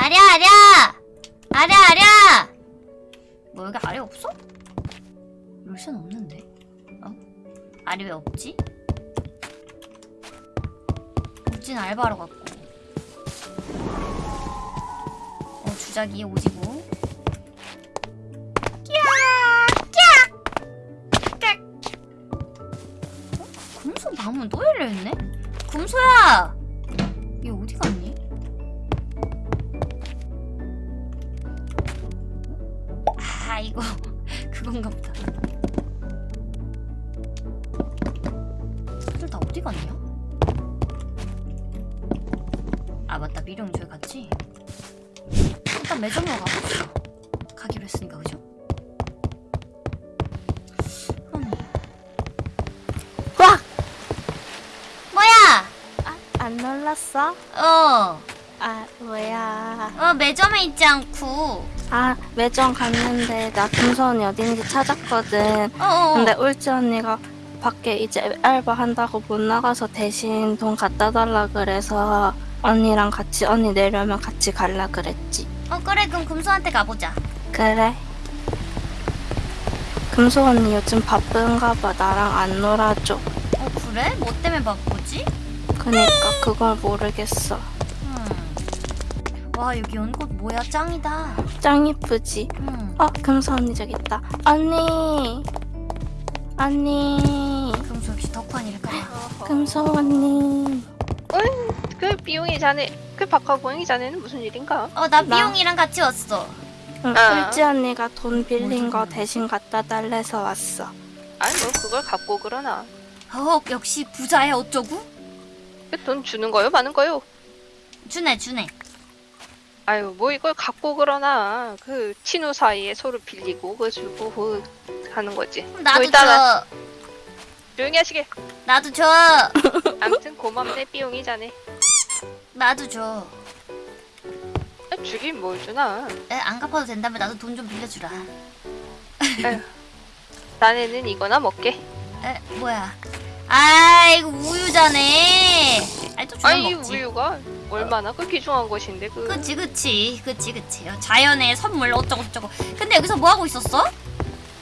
아랴 아랴 아랴 아랴 뭐 여기 아래 없어? 열쇠는 없는데 어? 아래 왜 없지? 우진 알바로 갔고 어 주작이 오지고 어? 금소 방문 또 열려있네? 미령 저기 갔지? 일단 매점으로 가봅시다 가기로 했으니까 그죠? 음. 와! 뭐야? 아, 안 놀랐어? 어, 아, 뭐야. 어 매점에 있지 않고 아, 매점 갔는데 나 금손이 어딘지 찾았거든. 어, 어. 근데 울지 언니가 밖에 이제 알바 한다고 못 나가서 대신 돈 갖다 달라 그래서 언니랑 같이 언니 내려면 같이 갈라 그랬지. 어 그래 그럼 금소한테 가보자 그래. 금소 언니 요즘 바쁜가 봐. 나랑 안 놀아줘. 어 그래? 뭐 때문에 바쁘지? 그니까 그걸 모르겠어. 음. 와 여기 연꽃 뭐야 짱이다 짱 이쁘지? 음. 어, 금소 언니 저기 있다. 언니. 언니. 금소 역시 덕환이랄까봐 금소 언니. 그 비용이 자네 그 박하고잉이 자네는 무슨 일인가? 어나 나- 비용이랑 같이 왔어 응, 아. 울지 언니가 돈 빌린 뭐거 대신 갖다 달래서 왔어. 아니 뭐 그걸 갖고 그러나 어 역시 부자야 어쩌고? 그돈 주는 거요 많은 거요? 주네 주네 아유 뭐 이걸 갖고 그러나 그 친구 사이에 서로 빌리고 그 주고 그 하는 거지 나도 뭐줘 조용히 하시게. 나도 줘. 아무튼 고맙네 비용이 자네. 나도 줘. 아, 주긴 뭘 주나. 에, 안 갚아도 된다면 나도 돈 좀 빌려주라. 자네는 이거나 먹게. 에 뭐야. 아 이거 우유자네. 아니 또 주면 아니 이 먹지. 우유가 얼마나? 그 귀중한 것인데 그. 그치 그치 그치 그치. 어, 자연의 선물 어쩌고 저쩌고. 근데 여기서 뭐 하고 있었어?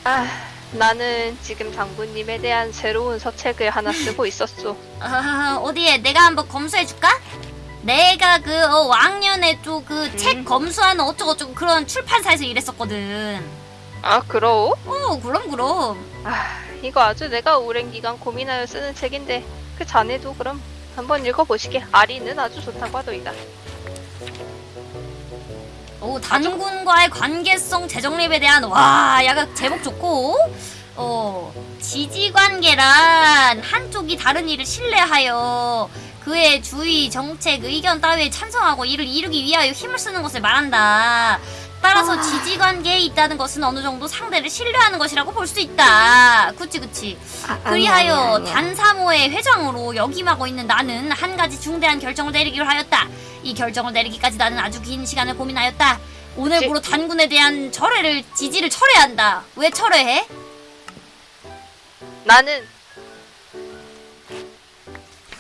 아, 나는 지금 장군님에 대한 새로운 서책을 하나 쓰고 있었어 아, 어디에 내가 한번 검수해줄까? 내가 그 어, 왕년에 또 그책 음. 검수하는 어쩌고저쩌고 그런 출판사에서 일했었거든 아 그러? 어 그럼 그럼 아, 이거 아주 내가 오랜 기간 고민하여 쓰는 책인데 그 자네도 그럼 한번 읽어보시게. 아리는 아주 좋다고 하더이다. 오 단군과의 관계성 재정립에 대한 와 약간 제목 좋고 어 지지관계란 한쪽이 다른 이를 신뢰하여 그의 주의 정책 의견 따위에 찬성하고 이를 이루기 위하여 힘을 쓰는 것을 말한다. 따라서 아. 지지관계에 있다는 것은 어느 정도 상대를 신뢰하는 것이라고 볼 수 있다. 그치 그치. 아, 그리하여. 단사모의 회장으로 역임하고 있는 나는 한 가지 중대한 결정을 내리기로 하였다. 이 결정을 내리기까지 나는 아주 긴 시간을 고민하였다. 오늘부로 단군에 대한 철회를 지지를 철회한다. 왜 철회해? 나는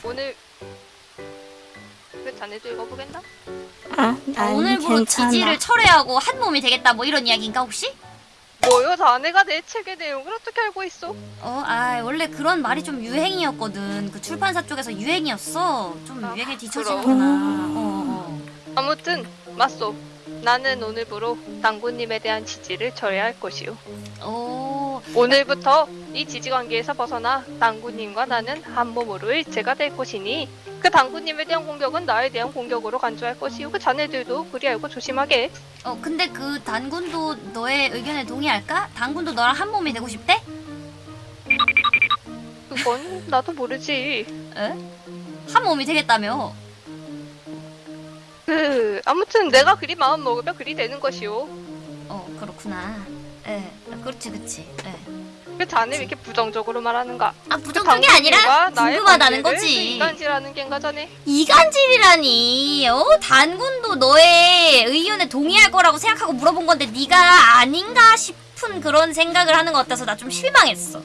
오늘 그 자네도 읽어보겠나? 아, 아니, 오늘부로 괜찮아. 지지를 철회하고 한 몸이 되겠다. 뭐 이런 이야기인가 혹시? 뭐요? 자네가 내 책의 내용을 어떻게 알고 있어? 어, 아 원래 그런 말이 좀 유행이었거든. 그 출판사 쪽에서 유행이었어. 좀 아, 유행에 뒤처지는구나. 그럼. 어, 어. 아무튼 맞소. 나는 오늘부로 당군님에 대한 지지를 철회할 것이오. 오, 오늘부터 이 지지 관계에서 벗어나 당군님과 나는 한 몸으로 일체가 될 것이니 그 당군님에 대한 공격은 나에 대한 공격으로 간주할 것이오. 그 자네들도 그리 알고 조심하게. 어 근데 그 단군도 너의 의견에 동의할까? 단군도 너랑 한 몸이 되고 싶대? 그건 나도 모르지. 에? 한 몸이 되겠다며? 그 아무튼 내가 그리 마음 먹으면 그리 되는 것이오. 어 그렇구나. 에, 그렇지 그렇지. 에. 그 자네 왜 이렇게 부정적으로 말하는가? 아그 부정적이 아니라 당군님과 나의 궁금하다는 거지. 그 인간지라는 겐가 자네. 이간질이라니. 어 단군도 너의 의견에 동의할 거라고 생각하고 물어본 건데 네가 아닌가 싶은 그런 생각을 하는 것 같아서 나 좀 실망했어.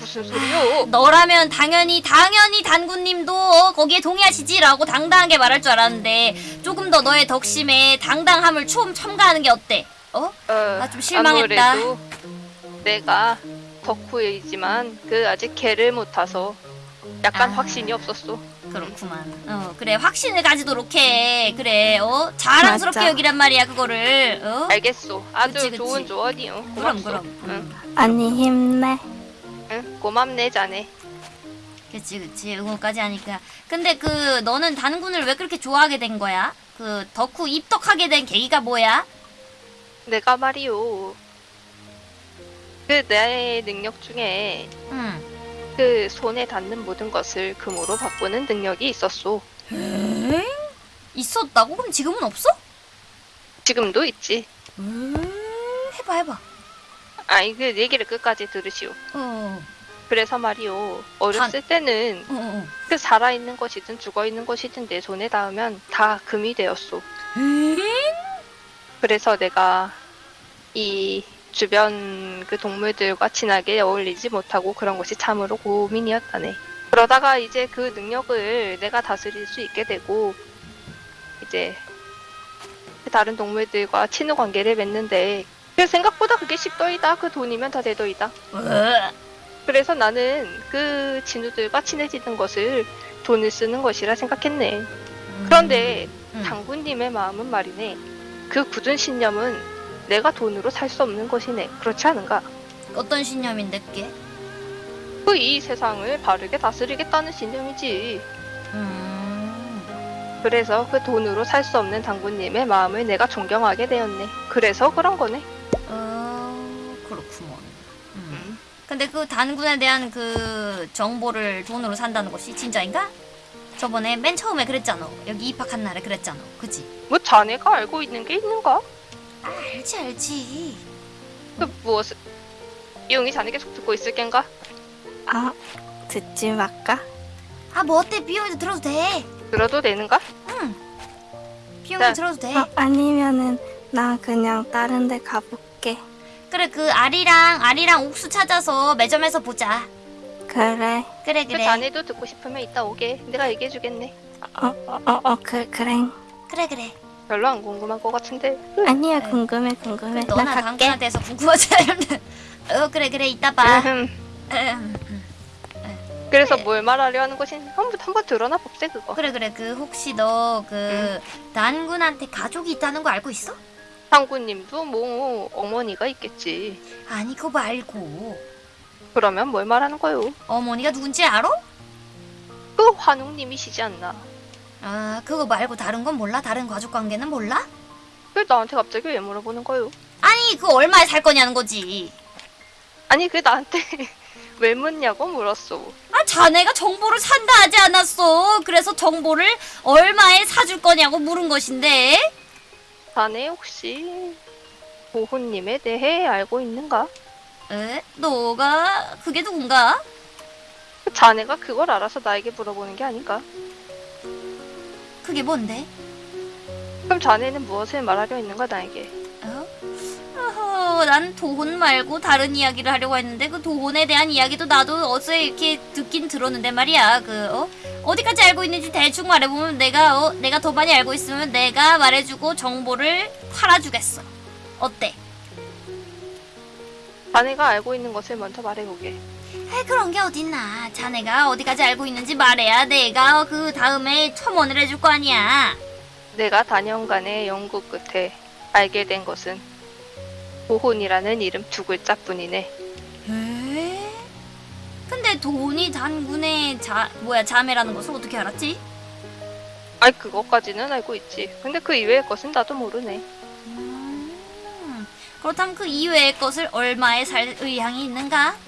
무슨 소리요? 너라면 당연히 당연히 단군님도 어, 거기에 동의하시지라고 당당하게 말할 줄 알았는데 조금 더 너의 덕심에 당당함을 좀 첨가하는 게 어때? 어? 어, 아, 좀 실망했다. 아무래도 내가 덕후이지만 그 아직 개를 못 타서 약간 아. 확신이 없었어. 그렇구만. 어 그래 확신을 가지도록 해. 그래 어 자랑스럽게 맞아. 여기란 말이야 그거를. 어? 알겠소. 아주 그치, 그치. 좋은 조언이요. 그럼 고맙소. 그럼. 응, 음. 언니 힘내. 응, 고맙네 자네. 그치 그치 응원까지 하니까. 근데 그 너는 단군을 왜 그렇게 좋아하게 된 거야? 그 덕후 입덕하게 된 계기가 뭐야? 내가 말이요. 그 내 능력 중에 응. 그 손에 닿는 모든 것을 금으로 바꾸는 능력이 있었소. 에? 있었다고? 그럼 지금은 없어? 지금도 있지. 음, 해봐 해봐. 아이 그 얘기를 끝까지 들으시오. 어. 그래서 말이요. 어렸을 때는 어, 어. 그 살아 있는 것이든 죽어 있는 것이든 내 손에 닿으면 다 금이 되었소. 에? 그래서 내가 이 주변 그 동물들과 친하게 어울리지 못하고 그런 것이 참으로 고민이었다네. 그러다가 이제 그 능력을 내가 다스릴 수 있게 되고 이제 그 다른 동물들과 친후 관계를 맺는데 그 생각보다 그게 쉽더이다. 그 돈이면 다 되더이다. 어. 그래서 나는 그 친구들과 친해지는 것을 돈을 쓰는 것이라 생각했네. 그런데 음. 당구님의 마음은 말이네. 그 굳은 신념은 내가 돈으로 살 수 없는 것이네. 그렇지 않은가? 어떤 신념인데 그게? 그 이 세상을 바르게 다스리겠다는 신념이지. 음. 그래서 그 돈으로 살 수 없는 당구님의 마음을 내가 존경하게 되었네. 그래서 그런 거네. 어 그렇구먼. 음. 음. 근데 그 단군에 대한 그 정보를 돈으로 산다는 것이 진짜인가? 저번에 맨 처음에 그랬잖아. 여기 입학한 날에 그랬잖아. 그지? 뭐 자네가 알고 있는 게 있는가? 아, 알지 알지. 그 무엇을? 이용이 자네 계속 듣고 있을 겐가? 아, 듣지 말까? 아 뭐 어때? 비용이도 들어도 돼. 들어도 되는가? 비용이도 자. 들어도 돼. 어, 아니면은 나 그냥 다른 데 가볼게. 그래 그 알이랑 알이랑 옥수 찾아서 매점에서 보자. 그래. 그래 그 그래. 자네도 듣고 싶으면 이따 오게. 내가 얘기해주겠네. 어, 어, 어, 어 그, 그래. 그래 그래. 별로 안 궁금한 것 같은데. 아니야, 네. 궁금해, 궁금해. 나 너나 갈게. 당근에 대해서 궁금하지 않은데. 어 그래 그래 이따 봐. 음, 음, 음. 그래서 네. 뭘 말하려 하는 것인지 한번 한번 들어나 봅세 그거. 그래 그래 그 혹시 너그 단군한테 가족이 있다는 거 알고 있어? 상구님도 뭐 어머니가 있겠지. 아니 그거 말고 그러면 뭘 말하는 거요? 어머니가 누군지 알아? 그 환웅님이시지 않나? 아 그거 말고 다른 건 몰라? 다른 가족 관계는 몰라? 그 나한테 갑자기 왜 물어보는 거요? 아니 그거 얼마에 살 거냐는 거지. 아니 그 나한테 왜 묻냐고 물었어. 아 자네가 정보를 산다 하지 않았어. 그래서 정보를 얼마에 사줄 거냐고 물은 것인데. 자네 혹시 보호님에 대해 알고 있는가? 에? 너가 그게 누군가? 그 자네가 그걸 알아서 나에게 물어보는 게 아닌가? 그게 뭔데? 그럼 자네는 무엇을 말하려 했는가 나에게? 어? 어허, 난 도혼 말고 다른 이야기를 하려고 했는데 그 도혼에 대한 이야기도 나도 어서 이렇게 듣긴 들었는데 말이야. 그 어? 어디까지 알고 있는지 대충 말해보면 내가 어? 내가 더 많이 알고 있으면 내가 말해주고 정보를 팔아주겠어. 어때? 자네가 알고 있는 것을 먼저 말해보게. 에 그런 게 어딨나. 자네가 어디까지 알고 있는지 말해야 내가 그 다음에 첨언을 해줄 거 아니야. 내가 다년간의 연구 끝에 알게 된 것은 보혼이라는 이름 두 글자뿐이네. 에? 근데 돈이 단군의 자 뭐야 자매라는 것을 어떻게 알았지? 아이 그것까지는 알고 있지. 근데 그 이외의 것은 나도 모르네. 음, 그렇다면 그 이외의 것을 얼마에 살 의향이 있는가?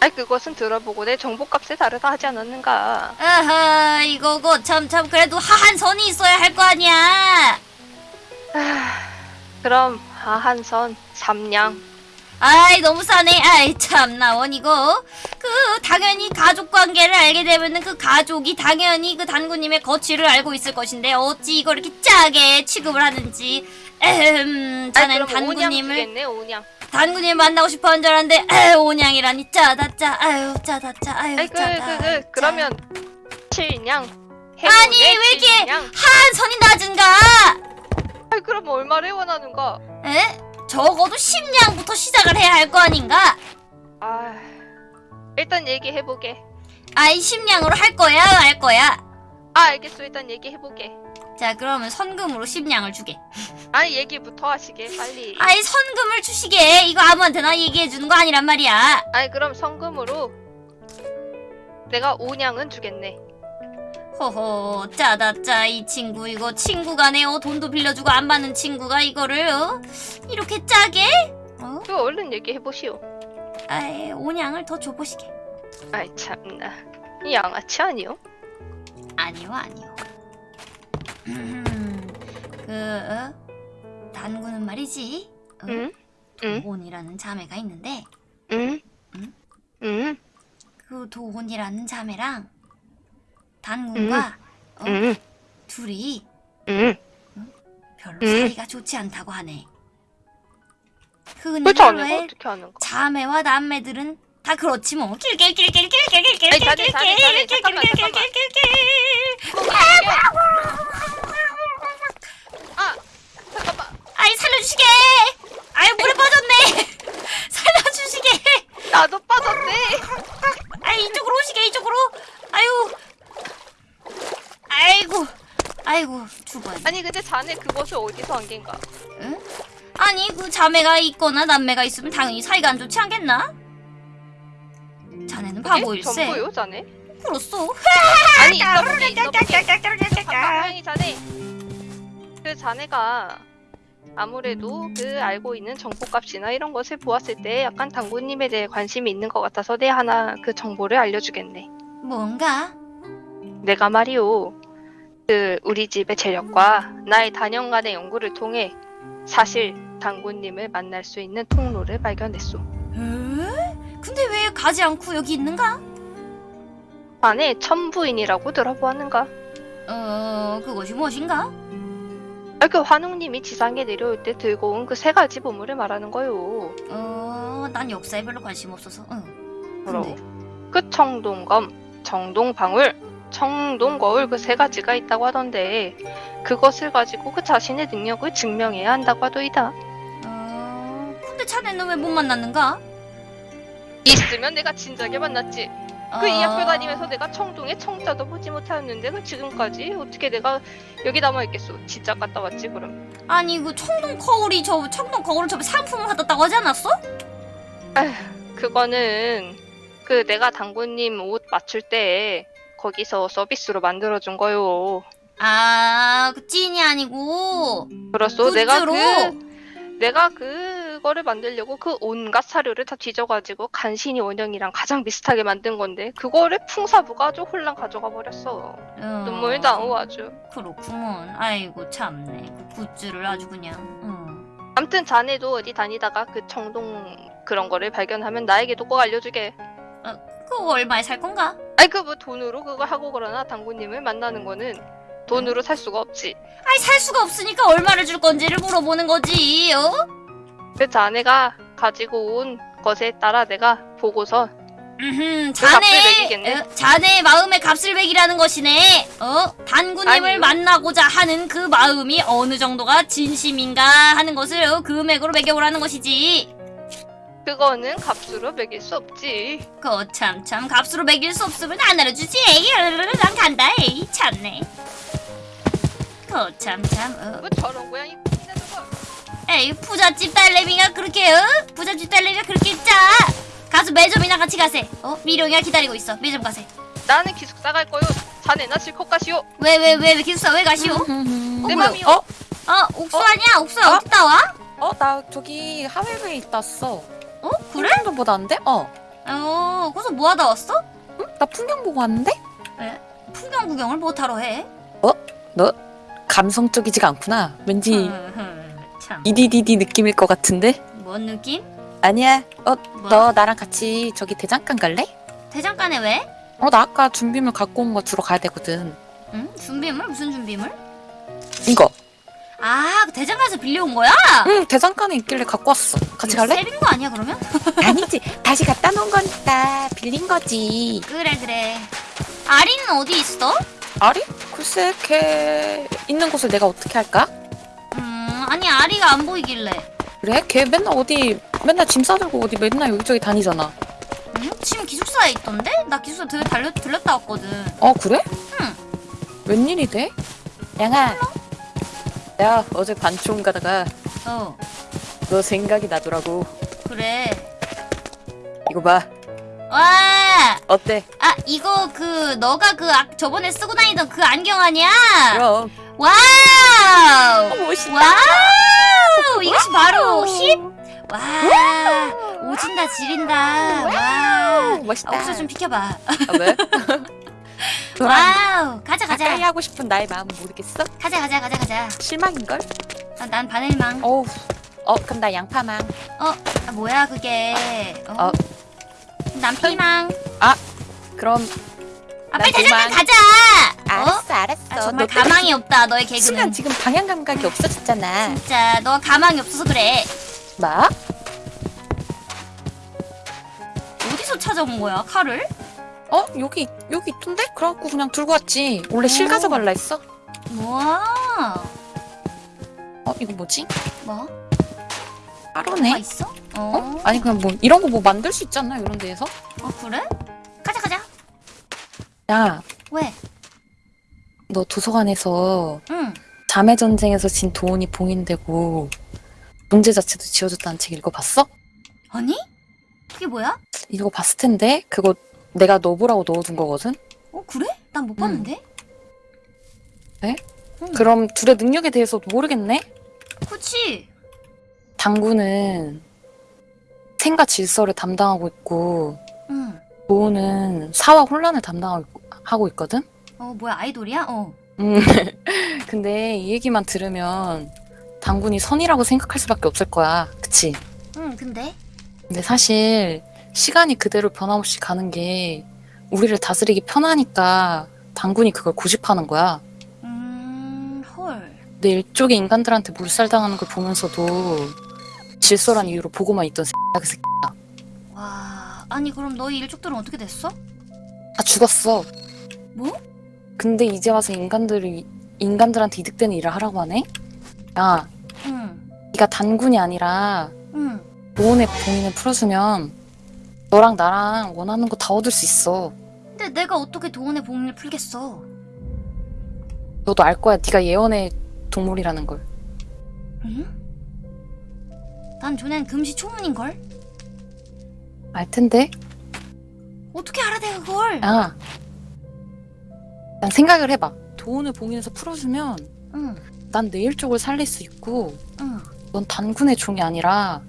아이 그것은 들어보고 내 정보값에 다르다 하지 않았는가. 아하 이거고 참 참 그래도 하한 선이 있어야 할 거 아니야. 그럼 하한 선 삼냥 아이 너무 싸네 아이 참나 원이고 그 당연히 가족 관계를 알게 되면은 그 가족이 당연히 그 단구님의 거취를 알고 있을 것인데 어찌 이걸 이렇게 짜게 취급을 하는지 에헴 오냥 단구님을 주겠네. 단구님 만나고 싶어 한 줄 알았는데 에휴 오냥이라니 짜다 짜 아유 짜다 짜 아유 아니 그 짜다 그그 그러면 칠냥. 아니, 왜 이렇게- 칠냥. 한선이 낮은가 아니 그럼 얼마를 원하는가? 에? 적어도 10냥부터 시작을 해야 할 거 아닌가 아 일단 얘기해보게. 아이 10냥으로 할 거야 할 거야 아 알겠어 일단 얘기해보게. 자 그러면 선금으로 10냥을 주게 아니 얘기부터 하시게 빨리. 아이 선금을 주시게 이거 아무한테나 얘기해 주는 거 아니란 말이야 아니 그럼 성금으로 내가 오냥은 주겠네. 호호 짜다 짜 이 친구 이거 친구 간에 어, 돈도 빌려주고 안 받는 친구가 이거를 어? 이렇게 짜게 어? 그 얼른 얘기해보시오. 아이 오냥을 더 줘보시게 아이 참나. 이 양아치 아니요? 아니요 아니요 음, 그 어? 단구는 말이지 어? 응? 응? 도혼이라는 자매가 있는데 응? 응? 응? 그 도혼이라는 자매랑 단군과 어, 둘이 응? 별로 사이가 좋지 않다고 하네. 그렇지 않아요? 어떻게 하는 거? 자매와 남매들은 다 그렇지 뭐. 아니, 자네, 자네, 자네, 잠깐만, 잠깐만. 아 잠깐만 아이 살려주시게. 아유 물에 빠졌네. 살려. 아니 근데 자네 그것을 어디서 한 겐가? 응? 아니 그 자매가 있거나 남매가 있으면 당연히 사이가 안 좋지 않겠나? 자네는 바보일세 전부요 자네? 그렇소 아니 있어 보게 있어 보게. 잠깐만이 자네. 그 자네가 아무래도 그 알고 있는 정보값이나 이런 것을 보았을 때 약간 당구님에 대해 관심이 있는 것 같아서 내 하나 그 정보를 알려주겠네. 뭔가? 내가 말이오. 그 우리 집의 재력과 나의 단연간의 연구를 통해 사실 당구님을 만날 수 있는 통로를 발견했소. 에? 근데 왜 가지 않고 여기 있는가? 안에 천부인이라고 들어보았는가? 어 그것이 무엇인가? 아, 그 환웅님이 지상에 내려올 때 들고 온 그 세 가지 보물을 말하는 거요. 어 난 역사에 별로 관심 없어서 응. 근데 그 청동검, 청동방울, 청동 거울 그 세 가지가 있다고 하던데 그것을 가지고 그 자신의 능력을 증명해야 한다고 하더이다. 어 근데 자네는 왜 못 만났는가? 있으면 내가 진작에 만났지. 그 어, 이 학교 다니면서 내가 청동에 청자도 보지 못하였는데 그 지금까지 어떻게 내가 여기 남아 있겠소? 진짜 갔다 왔지 그럼. 아니 그 청동 거울이 저 청동 거울을 저 상품을 받았다고 하지 않았어? 그거는 그 내가 당구님 옷 맞출 때 거기서 서비스로 만들어준 거요. 아 그 찐이 아니고 그렇소. 내가? 그 내가 그거를 만들려고 그 온갖 사료를 다 뒤져가지고 간신히 원형이랑 가장 비슷하게 만든 건데 그거를 풍사부가 아주 홀랑 가져가 버렸어. 어, 눈물 나오 아주. 그렇구먼 아이고 참네 그 굿즈를 아주 그냥 응. 암튼 자네도 어디 다니다가 그 청동 그런 거를 발견하면 나에게 도 꼭 알려주게. 그거 얼마에 살 건가? 아이 그뭐 돈으로 그거 하고 그러나 당구님을 만나는 거는 돈으로 살 수가 없지. 아이 살 수가 없으니까 얼마를 줄 건지를 물어보는 거지 어? 그 자네가 가지고 온 것에 따라 내가 보고서 값을 자네. 어, 자네의 마음의 값을 매기라는 것이네 어? 단구님을 아니요. 만나고자 하는 그 마음이 어느 정도가 진심인가 하는 것을 어, 금액으로 매겨오라는 것이지 그거는 값으로 매길 수 없지. 거참참 값으로 매길 수 없으면 안 알아주지 에이 난 간다 에이 참네 거참참 어. 뭐 저런 고양이 거. 에이 부잣집 딸내미가 그렇게 어? 부잣집 딸내미가 그렇게 짜 가서 매점이나 같이 가세 어? 미룡이가 기다리고 있어 매점 가세 나는 기숙사 갈 거요. 자네나 실컷 가시오. 왜 왜왜왜 기숙사 왜 가시오? 어, 내 뭐야? 맘이요. 어? 어 옥수 아니야? 옥수 어? 어디 와? 어, 나 저기 하회부에 있다 왔 어. 어 그래? 풍경도 보다 왔는데? 어. 어 거기서 뭐 하다 왔어? 응? 나 풍경 보고 왔는데? 풍경 구경을 못하러 해? 감성적이지가 않구나. 왠지 참. 이디디디 느낌일 것 같은데? 뭔 느낌? 아니야. 어, 뭐야? 너 나랑 같이 저기 대장간 갈래? 대장간에 왜? 어, 나 아까 준비물 갖고 온 거 주러 가야 되거든. 응? 준비물? 무슨 준비물? 이거. 아, 그 대장간에서 빌려온 거야? 응, 대장간에 있길래 갖고 왔어. 같이 갈래? 세빈 거 아니야 그러면? 아니지. 다시 갖다 놓은 거니까 빌린 거지. 그래 그래. 아리는 어디 있어? 아리? 글쎄, 걔 있는 곳을 내가 어떻게 할까? 음, 아니 아리가 안 보이길래. 그래? 걔 맨날 어디 맨날 짐 싸들고 어디 맨날 여기저기 다니잖아. 응? 지금 기숙사에 있던데? 나 기숙사 되게 달려, 들렸다 왔거든. 어 그래? 응. 웬일이래? 야 내가 어제 반총 가다가 어, 너 생각이 나더라고 그래. 이거 봐 와! 어때? 아, 이거 그 너가 그 아, 저번에 쓰고 다니던 그 안경 아니야? 그럼 wow! 어, 멋있다 wow! 이것이 바로 힙! 와! 오진다 지린다. 와! 멋있다 아, 옥수 좀 비켜봐. 아, 왜? wow! 가자 가까이 가자. 하고 싶은 나의 마음 모르겠어? 가자 가자 가자 가자. 실망인걸? 아, 난 바늘망. 어우 어 그럼 나 양파망 아, 뭐야 그게? 어? 어. 난 피망. 그럼 아, 빨리 도망. 가자. 어? 알았어 알았어 아, 정말 가망이 없다 너의 개그는. 순간 지금 방향 감각이 없어졌잖아 진짜 너 가망이 없어서 그래. 뭐? 어디서 찾아온 거야 칼을? 어? 여기 여기 있던데? 그래갖고 그냥 들고 왔지 원래 실 오. 가져갈라 했어 우와. 어 이거 뭐지? 뭐? 따로네 뭐가 있어? 어. 어? 아니 그냥 뭐 이런 거 뭐 만들 수 있잖아 이런 데에서 어 그래? 가자 가자. 야너 왜? 도서관에서 응. 자매 전쟁에서 진 도원이 봉인되고 문제 자체도 지워졌다는 책 읽어봤어? 아니? 그게 뭐야? 읽어봤을 텐데 그거 내가 넣어보라고 넣어둔 거거든? 어 그래? 난못 응. 봤는데. 네? 응. 그럼 둘의 능력에 대해서 모르겠네? 그치. 당구는 생과 질서를 담당하고 있고 응. 도원은 사와 혼란을 담당하고 있거든? 어 뭐야 아이돌이야? 어. 음. 근데 이 얘기만 들으면 당군이 선이라고 생각할 수밖에 없을 거야. 그치? 응 근데 근데 사실 시간이 그대로 변함없이 가는 게 우리를 다스리기 편하니까 당군이 그걸 고집하는 거야. 음 헐. 내 일족의 인간들한테 물살당하는 걸 보면서도 질서란 이유로 보고만 있던 새끼야 그 새끼 와 아니 그럼 너희 일족들은 어떻게 됐어? 다 죽었어. 뭐? 근데 이제 와서 인간들이 인간들한테 이득되는 일을 하라고 하네? 야, 응. 네가 단군이 아니라 응. 보온의 봉인을 풀어주면 너랑 나랑 원하는 거 다 얻을 수 있어. 근데 내가 어떻게 도원의 봉인을 풀겠어? 너도 알 거야. 네가 예언의 동물이라는 걸. 응? 난 전엔 금시초문인걸? 알 텐데. 어떻게 알아 내가 그걸? 야, 난 생각을 해봐. 도온을 봉인해서 풀어주면 응. 난 내일 쪽을 살릴 수 있고 응. 넌 단군의 종이 아니라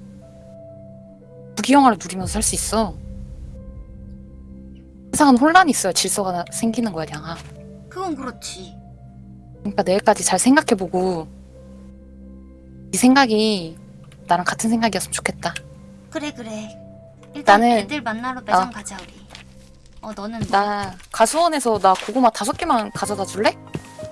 무기영화를 누리면서 살 수 있어. 세상은 혼란이 있어야 질서가 나- 생기는 거야, 양아. 그건 그렇지. 그러니까 내일까지 잘 생각해보고 네 생각이 나랑 같은 생각이었으면 좋겠다. 그래 그래. 일단 나는- 애들 만나러 매장 어. 가자 우리. 어 너는 뭐? 나 가수원에서 나 고구마 다섯 개만 가져다 줄래?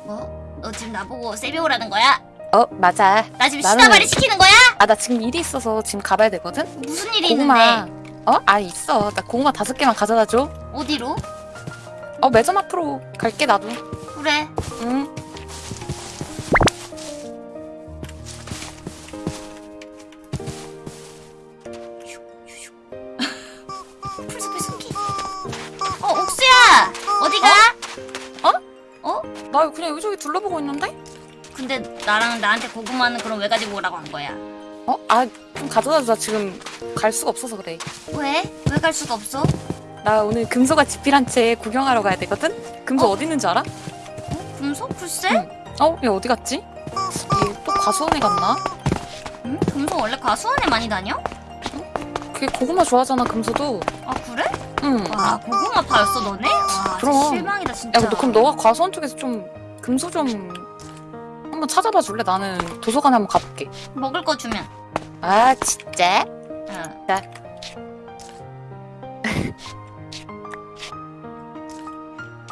뭐? 너 지금 나보고 세배 오라는 거야? 어 맞아. 나 지금 나는- 시다발이 시키는 거야? 아 나 지금 일이 있어서 지금 가봐야 되거든. 무슨 일이 고구마. 있는데? 어? 아 있어. 나 고구마 다섯 개만 가져다 줘. 어디로? 어 매점 앞으로 갈게 나도. 그래. 응. 풀숲의 숨기. 어 옥수야 어디가? 나 그냥 여기저기 둘러보고 있는데? 근데 나랑 나한테 고구마는 그럼 왜 가지고 오라고 한 거야? 어? 아 좀 가져다 줘. 나 지금 갈 수가 없어서 그래. 왜? 왜 갈 수가 없어? 나 오늘 금소가 집필한 채 구경하러 가야 되거든? 금소 어? 어? 디 있는 줄 알아? 어? 금속? 글쎄? 응. 어? 얘 어디 갔지? 얘 또 과수원에 갔나? 응? 금속 원래 과수원에 많이 다녀? 걔 고구마 좋아하잖아 금소도. 아 그래? 응. 와 고구마 파였어 너네? 와 그럼. 실망이다 진짜. 야, 너 그럼 너가 과수원 쪽에서 좀 금소 좀 한번 찾아봐 줄래? 나는 도서관에 한번 가볼게. 먹을 거 주면. 아, 진짜? 어. 자.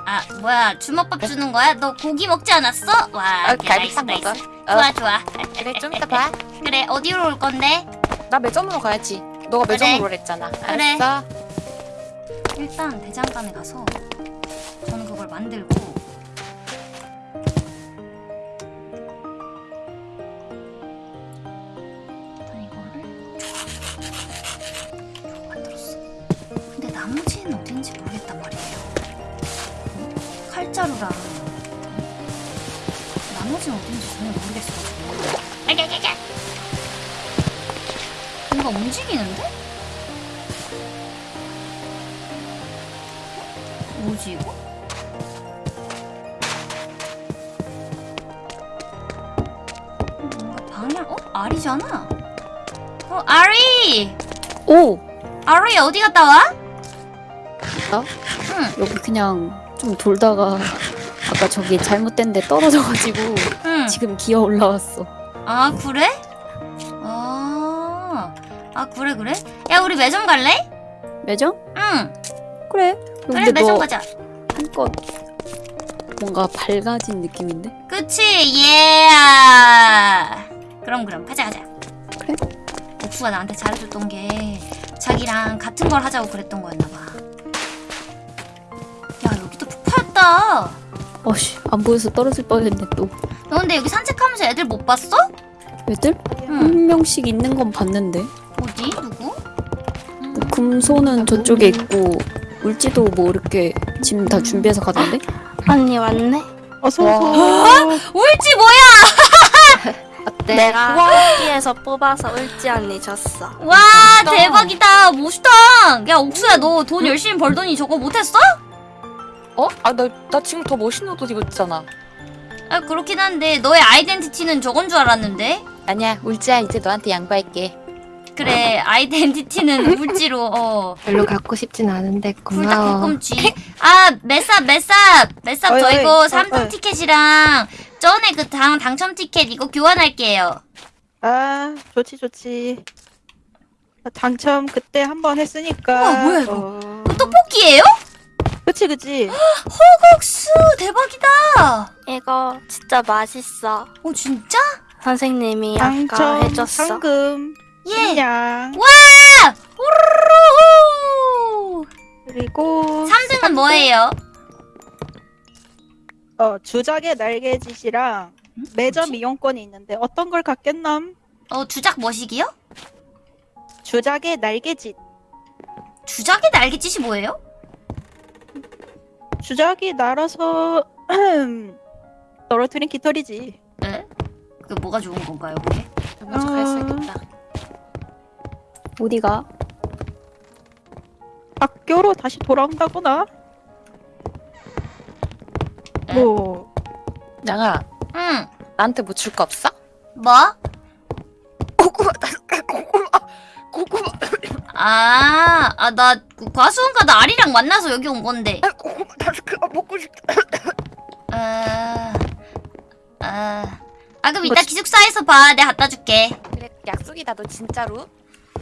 아 뭐야 주먹밥 주는 거야? 너 고기 먹지 않았어? 와 어, 오케이, 갈비탕 nice, 먹어. nice. 어. 좋아 좋아 그래 좀 이따 봐. 그래 어디로 올 건데? 나 매점으로 가야지. 너가 그래. 매점으로 오랬잖아. 그래. 알았어. 일단 대장간에 가서 저는 그걸 만들고 좋아 만들었어 근데 나머지는 어딘지 모르겠단 말이에요 어? 칼자루랑 나머지는 어딘지 전혀 모르겠어가지고 뭔가 움직이는데? 뭐지 이거? 뭔가 방향 어? 알이잖아 어 아리 오! 아리 어디 갔다 와? 나? 응 여기 그냥 좀 돌다가 아까 저기 잘못된 데 떨어져가지고 응. 지금 기어 올라왔어. 아 그래? 아, 아 그래 그래? 야 우리 매점 갈래? 매점? 응 그래. 그래 매점 너 가자 한껏 뭔가 밝아진 느낌인데? 그치 예 그럼 그럼 가자 가자. 옥수가 나한테 잘해줬던 게 자기랑 같은 걸 하자고 그랬던 거였나봐 야 여기도 푸파였다 어씨, 안 보여서 떨어질 뻔했네 또. 너 근데 여기 산책하면서 애들 못 봤어? 애들? 응 한 명씩 있는 건 봤는데. 어디? 누구? 음. 뭐 금소는 저쪽에 있고 울지도 뭐 이렇게 짐 다 준비해서 가던데? 언니 왔네? 어서 와. 오세요. 울지 뭐야? 내가 뽑기에서 뽑아서 울지 언니 줬어. 와 대박이다 멋있다 야 옥수야 너 돈 열심히 벌더니 저거 못했어? 어? 아, 나, 나 지금 더 멋있는 옷 입었잖아. 아 그렇긴 한데 너의 아이덴티티는 저건 줄 알았는데 아니야, 울지야. 이제 너한테 양보할게. 그래 아이덴티티는 울지로 어 별로 갖고 싶진 않은데 고마워. 굴딱볶음쥐 아 메쌉 메쌉 메쌉 저 어이, 어이, 이거 어이, 3등 어이. 티켓이랑 전에 그 당, 당첨 티켓 이거 교환할게요 아 좋지 좋지. 당첨 그때 한 번 했으니까. 우와, 뭐야, 이거? 어... 이거 떡볶이에요? 그치 그치. 허국수 대박이다 이거 진짜 맛있어. 어 진짜? 선생님이 아까 당첨 해줬어. 상금 예 식량 와! 호로로로 그리고 3등은 뭐예요? 어 주작의 날개짓이랑 음? 매점 뭐지? 이용권이 있는데 어떤 걸 갖겠남? 어 주작 뭐시기요? 주작의 날개짓. 주작의 날개짓이 뭐예요? 주작이 날아서 떨어뜨린 깃털이지. 에? 그 뭐가 좋은 건가요 그게? 먼저 아. 가야겠다. 어디가? 학교로 다시 돌아온다거나. 에? 뭐 양아, 응 나한테 뭐 줄 거 없어? 뭐? 고구마, 고구마, 고구마, 아, 아, 나 과수원가 나 아리랑 만나서 여기 온 건데. 고구마, 나 그거 먹고 싶다. 아, 아, 아 그럼 이따 기숙사에서 봐. 내가 갖다 줄게. 그래, 약속이다, 너 진짜로.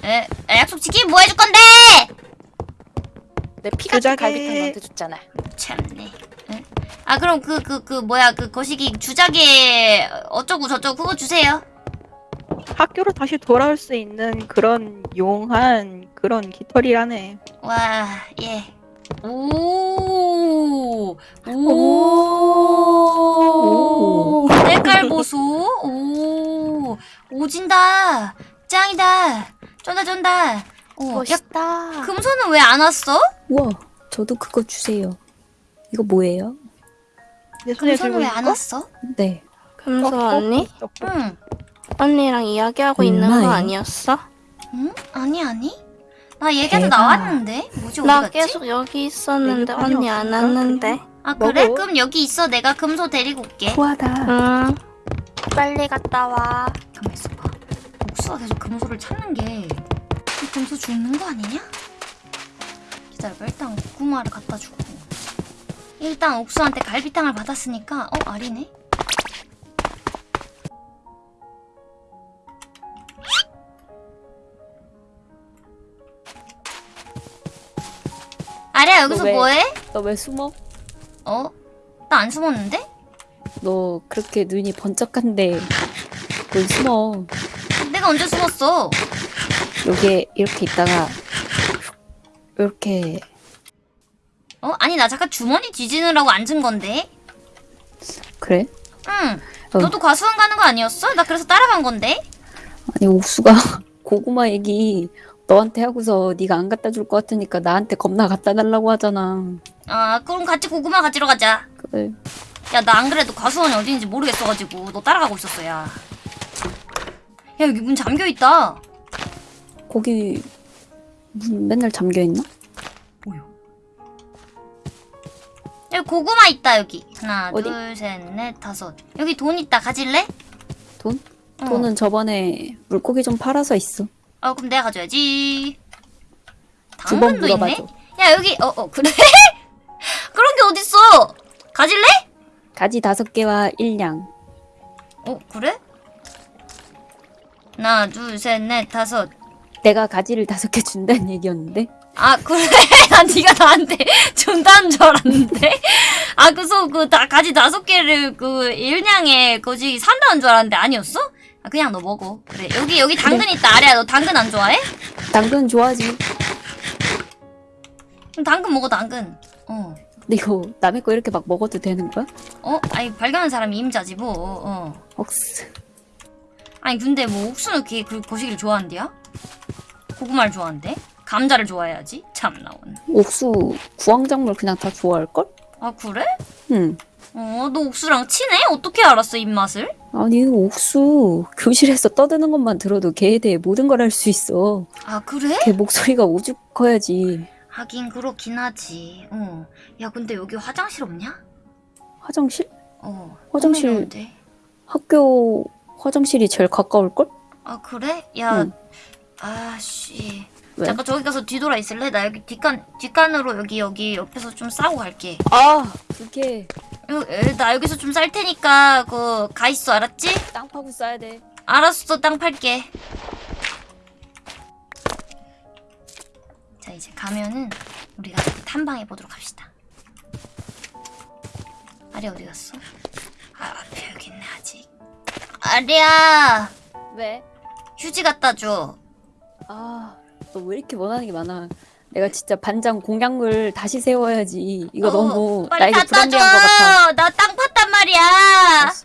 에, 에, 약속 지키면 뭐 해줄 건데? 내피 같은 주작에- 갈비탕 너한테 줬잖아. 참네. 에? 아 그럼 그그 그 뭐야 그 거시기 주작에 어쩌고 저쩌고 그거 주세요. 학교로 다시 돌아올 수 있는 그런 용한 그런 깃털이라네. 와, 예. 오, 오, 오. 색깔 보소. 오, 오진다. 짱이다. 쫀다 쫀다. 어, 야, 멋있다. 금손은 왜 안 왔어? 우와, 저도 그거 주세요. 이거 뭐예요? 내 손에 들고 금손은 왜 있는 안 거? 왔어? 네. 금소 어, 어, 언니? 어, 어. 응. 언니랑 이야기하고 있는 거? 아니었어? 응? 아니 아니. 나 대박. 나왔는데. 뭐지 나 갔지? 계속 여기 있었는데 여기 언니 안? 왔는데. 아 그래? 먹어. 그럼 여기 있어. 내가 금소 데리고 올게. 후하다. 응. 빨리 갔다 와. 가만 있어봐. 옥수가 계속 금소를 찾는 게이 금소 죽는 거 아니냐? 기다려봐. 일단 고구마를 갖다 주고 일단 옥수한테 갈비탕을 받았으니까 어? 알이네? 아리야 여기서 너 왜, 뭐해? 너 왜 숨어? 어? 나 안 숨었는데? 너 그렇게 눈이 번쩍한데 뭘 숨어 내가 언제 숨었어? 요게 이렇게 있다가 이렇게 어? 아니 나 잠깐 주머니 뒤지느라고 앉은 건데. 그래? 응. 어. 너도 과수원 가는 거 아니었어? 나 그래서 따라간 건데. 아니 옥수가 고구마 얘기 너한테 하고서 네가 안 갖다 줄 것 같으니까 나한테 겁나 갖다 달라고 하잖아. 아 그럼 같이 고구마 가지러 가자. 그래. 야나 안 그래도 과수원이 어딘지 모르겠어가지고 너 따라가고 있었어 야. 야 여기 문 잠겨 있다. 거기 문 맨날 잠겨 있나? 여기 고구마 있다 여기. 하나 어디? 둘 셋 넷 다섯. 여기 돈 있다 가질래? 돈? 어. 돈은 저번에 물고기 좀 팔아서 있어. 어 그럼 내가 가져야지. 당근도 있네. 야 여기 어어 그래? 그런 게 어딨어? 가질래? 가지 다섯 개와 일량. 어 그래? 하나 둘 셋 넷 다섯. 내가 가지를 다섯 개 준다는 얘기였는데. 아 그래? 난 네가 나한테 준다는 줄 알았는데. 아 그래서 그 다 가지 다섯 개를 그 일냥에 거지 산다는 줄 알았는데 아니었어? 아 그냥 너 먹어. 그래 여기 여기 당근 있다. 아래야 너 당근 안 좋아해? 당근 좋아하지. 그럼 당근 먹어 당근. 어. 근데 이거 남의 거 이렇게 막 먹어도 되는 거야? 어? 아니 발견한 사람이 임자지 뭐. 어. 억스. 아니 근데 뭐 옥수는 이렇게 그 거시기를 좋아한대야? 고구마를 좋아한대? 감자를 좋아해야지. 참 나온. 옥수 구황작물 그냥 다 좋아할걸? 아 그래? 응. 어, 너 옥수랑 친해? 어떻게 알았어 입맛을? 아니 옥수 교실에서 떠드는 것만 들어도 걔에 대해 모든 걸 알 수 있어. 아 그래? 걔 목소리가 오죽 커야지. 하긴 그렇긴 하지. 어. 야 근데 여기 화장실 없냐? 화장실? 어. 화장실- 돼. 학교 화장실이 제일 가까울 걸? 아 그래? 야. 응. 아씨. 왜? 잠깐 저기 가서 뒤돌아 있을래? 나 여기 뒷간 뒷간으로 여기 여기 옆에서 좀 싸고 갈게. 아 여, 에, 나 여기서 좀 쌀 테니까 그 가 있어 알았지? 땅 파고 써야 돼. 알았어 땅 팔게 자 이제 가면은 우리가 탐방해 보도록 합시다 아리 어디 갔어? 아 앞에 여기 있네 아직 아리야 왜? 휴지 갖다 줘 아 너 왜 이렇게 원하는 게 많아? 내가 진짜 반장 공약물 다시 세워야지. 이거 어, 너무 나에게 불합리한 것 같아. 줘나 땅 팠단 말이야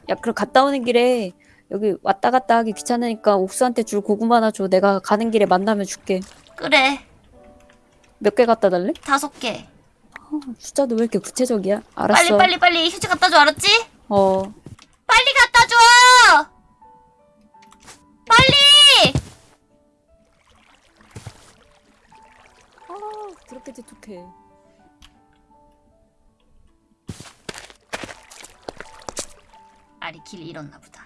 야 그럼 갔다 오는 길에 여기 왔다 갔다 하기 귀찮으니까 옥수한테 줄 고구마 하나 줘. 내가 가는 길에 만나면 줄게. 그래 몇 개 갖다 달래? 다섯 개 어, 숫자도 왜 이렇게 구체적이야? 알았어. 빨리 빨리 빨리 휴지 갖다 줘 알았지? 어. 빨리 갖다 줘 빨리 그렇게 재촉해. 아리 길 잃었나 보다